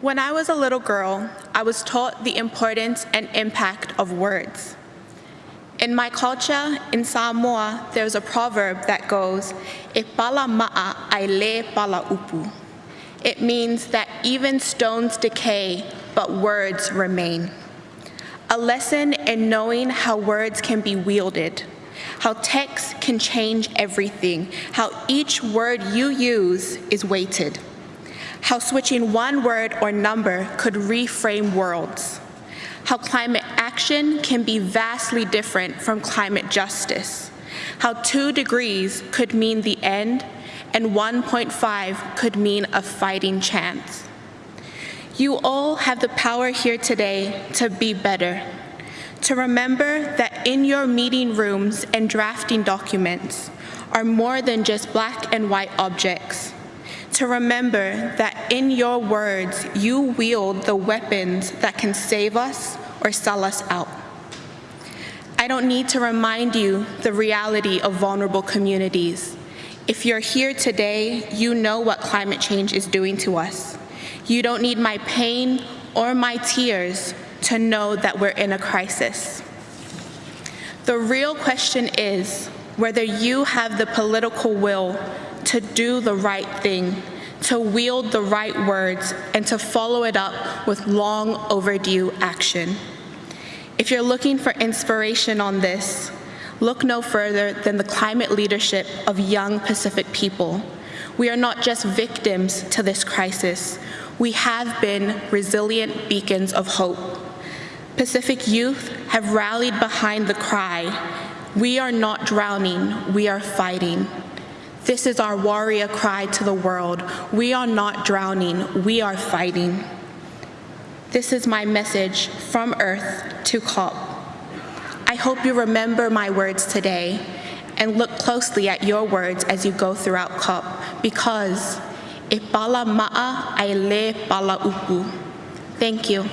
When I was a little girl, I was taught the importance and impact of words. In my culture, in Samoa, there's a proverb that goes, E pala ma'a ai pala upu. It means that even stones decay, but words remain. A lesson in knowing how words can be wielded, how text can change everything, how each word you use is weighted how switching one word or number could reframe worlds, how climate action can be vastly different from climate justice, how two degrees could mean the end and 1.5 could mean a fighting chance. You all have the power here today to be better, to remember that in your meeting rooms and drafting documents are more than just black and white objects, to remember that in your words, you wield the weapons that can save us or sell us out. I don't need to remind you the reality of vulnerable communities. If you're here today, you know what climate change is doing to us. You don't need my pain or my tears to know that we're in a crisis. The real question is whether you have the political will to do the right thing, to wield the right words, and to follow it up with long overdue action. If you're looking for inspiration on this, look no further than the climate leadership of young Pacific people. We are not just victims to this crisis, we have been resilient beacons of hope. Pacific youth have rallied behind the cry, we are not drowning, we are fighting. This is our warrior cry to the world. We are not drowning, we are fighting. This is my message from Earth to COP. I hope you remember my words today and look closely at your words as you go throughout COP because e pala ma'a ai le pala upu. Thank you.